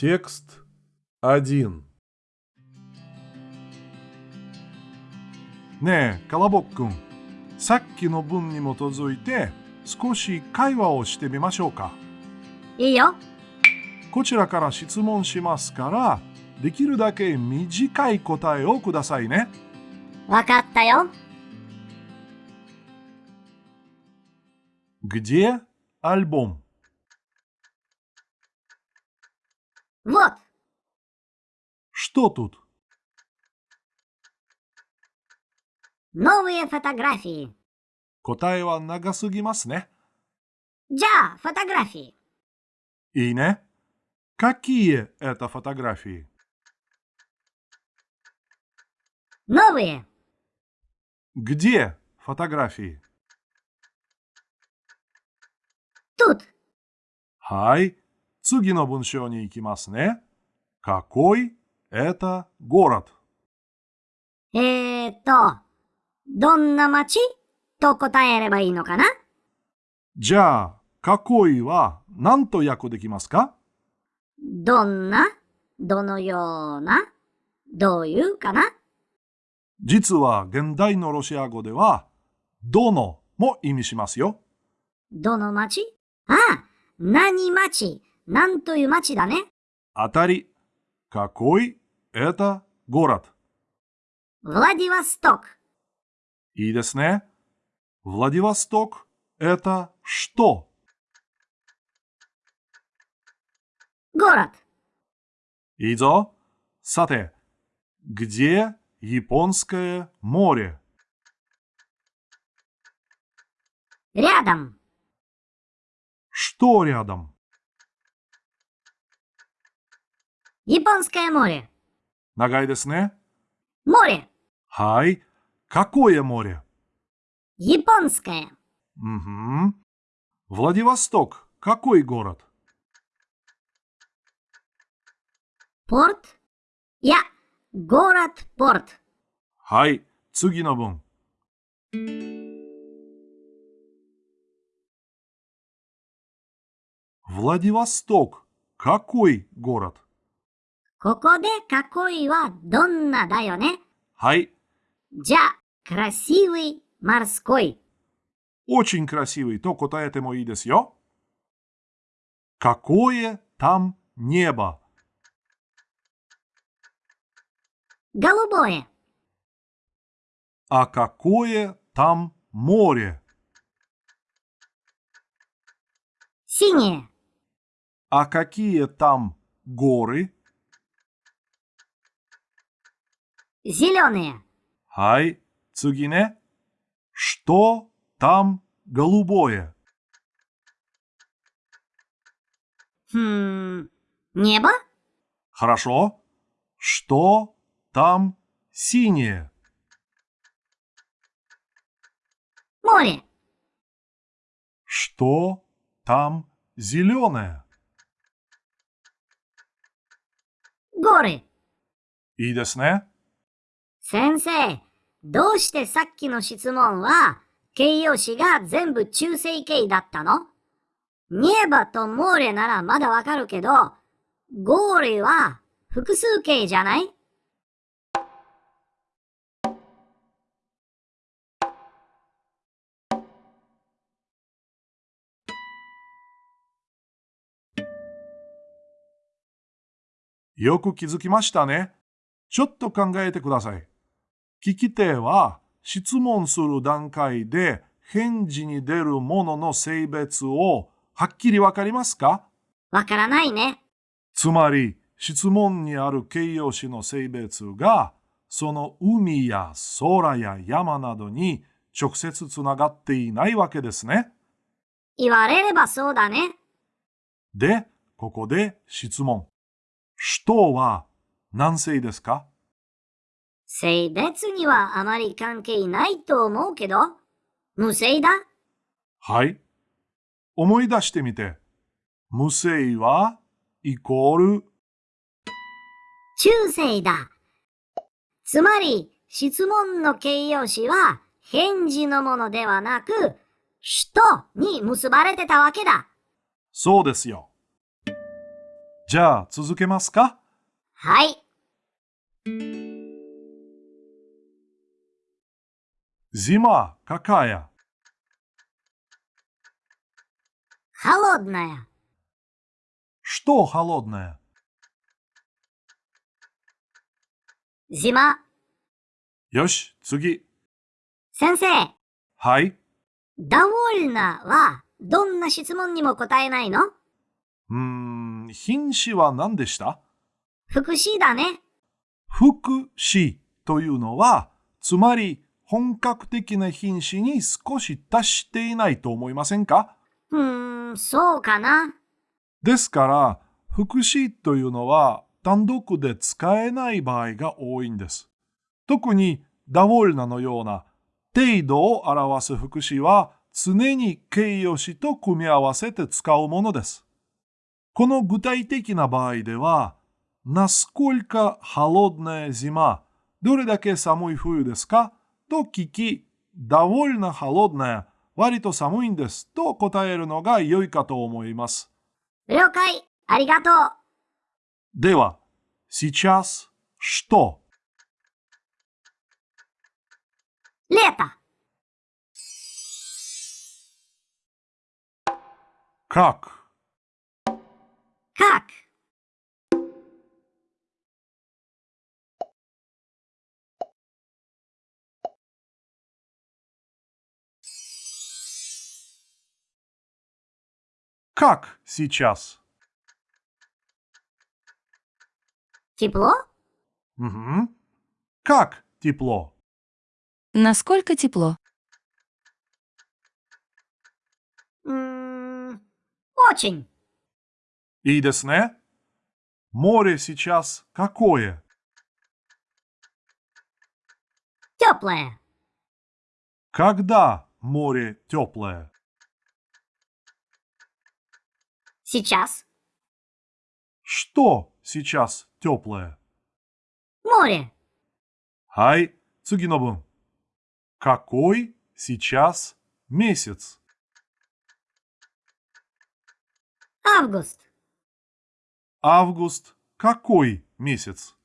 Текст 1ねえ、カラボックン。さっきの文に基づいて少し会話をしてみましょうか。いいよ。こちらから質問しますから、できるだけ短い答えをくださいね。わかったよ。 Где альбом? Вот, Что тут? новые фотографии. 答えは長すぎますね。 じゃあ、фотографии. いいね。Какие это фотографии? Новые. Где фотографии? Тут. はい。 次の文章に行きますね。Какой это город? えーっと、どんな街と答えればいいのかなじゃあ、какой は何と訳できますかどんなどのようなどういうかな実は現代のロシア語では、どのも意味しますよ。どの町ああ、何町 なんという町だね。当たり。Какой это город? ヴラディワストク。いいですね。Владивосток это что? ゴラいいぞ。さて、где Японское море? рядом. Что рядом? Японское море. Нагай десне? Море. Хай. Какое море? Японское. Угу. Владивосток. Какой город? Порт. Я. Город порт. Хай. Цугинобун. Владивосток. Какой город? ここで囲いはどんなだよね。はい。じゃあ、красивый морской. Очень красивый, то答えてもいいですよ。Какое там небо? Голубое. А какое там море? Синее. А какие там горы? Зеленые. Хай, Цугине. Что там голубое? Хм, небо? Хорошо. Что там синее? Море. Что там зеленое? Горы. Идесне. десне? 先生、どうしてさっきの質問は形容詞が全部中性形だったの？ニエバとモーレならまだわかるけど、ゴーレは複数形じゃない？よく気づきましたね。ちょっと考えてください。聞き手は質問する段階で返事に出るものの性別をはっきりわかりますか？わからないね。つまり質問にある形容詞の性別がその海や空や山などに直接つながっていないわけですね。言われればそうだね。で、ここで質問。人は何性ですか？性別にはあまり関係ないと思うけど、無性だ。はい。思い出してみて。無性はイコール中性だ。つまり、質問の形容詞は返事のものではなく、人に結ばれてたわけだ。そうですよ。じゃあ続けますか？はい。Зима какая? Холодная. Что холодное? Зима. よし、次。先生、はい。 довольно はどんな質問にも答えないのうーん、品詞は何でした副詞だね。副詞というのは、つまり 本格的な品詞に少し達していないと思いませんかうーん、そうかな。ですから、副詞というのは単独で使えない場合が多いんです。特にダボルナのような程度を表す副詞は常に形容詞と組み合わせて使うものです。この具体的な場合では、насколько холодная зима? どれだけ寒い冬ですか と聞き、довольно холодная 割と寒いんですと答えるのが良いかと思います。了解。ありがとう。では、сейчас что? Лето. Как? Как? Как сейчас? Тепло? Угу. Как тепло? Насколько тепло? Очень. И? Море сейчас какое? Теплое. Когда море теплое? Сейчас. Что сейчас теплое? Море. Хай, Цугинобу. Какой сейчас месяц? Август. Август какой месяц?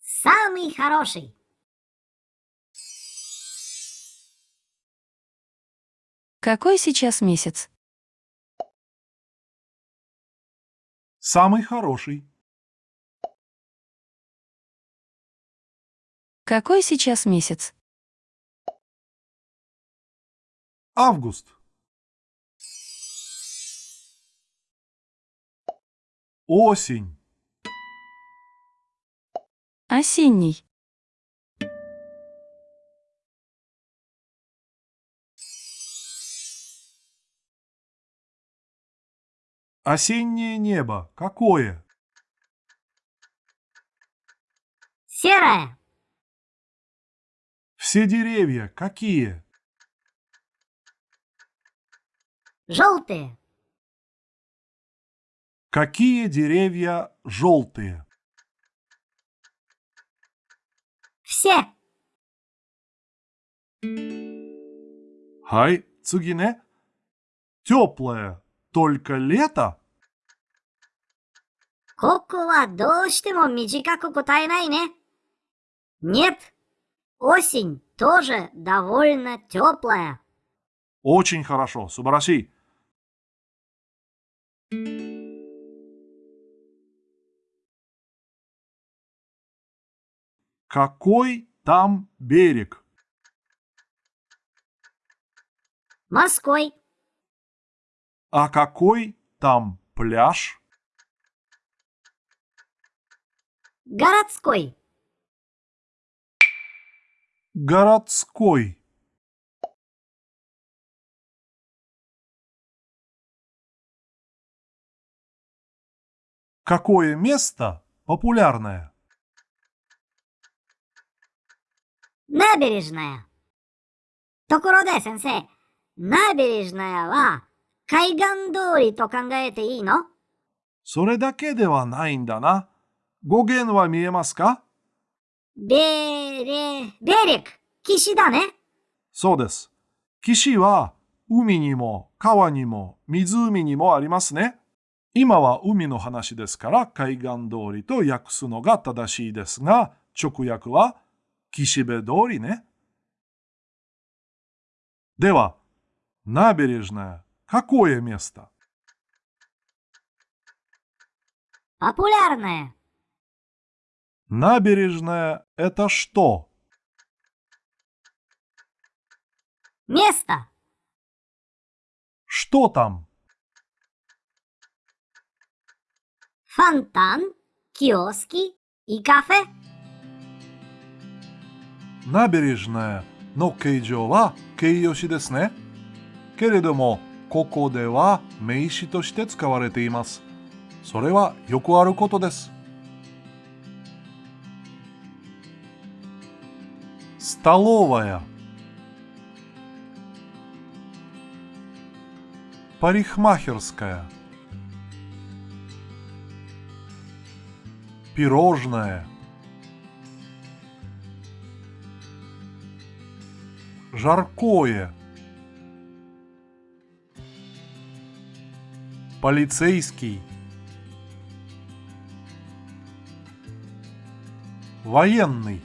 Самый хороший. Какой сейчас месяц? Самый хороший. Какой сейчас месяц? Август. Осень. Осенний. Осеннее небо какое? Серое. Все деревья какие? Желтые. Какие деревья желтые? Все. Хай, цугине. Теплое только лето? ここはどうしても短く答えないね。Нет. Осень тоже довольно теплая. Очень хорошо, 素晴らしい。Какой там берег? Морской. А какой там пляж? Городской. Городской. Какое место популярное? Набережная. Токуроде, сенсей. Набережная, ла. 海岸通りと考えていいの？それだけではないんだな。語源は見えますか？ベーレ、ベーレク、岸だね。そうです。岸は海にも川にも湖にもありますね。今は海の話ですから海岸通りと訳すのが正しいですが、直訳は岸辺通りね。では、ナベレジナ какое место? Популярное. Набережная – это что? Место. Что там? Фонтан, киоски и кафе. Набережная の形状は形容詞ですね。けれども、 ここでは名詞として使われています。それはよくあることです。Столовая Парикмахерская Пирожное Жаркое Полицейский. Военный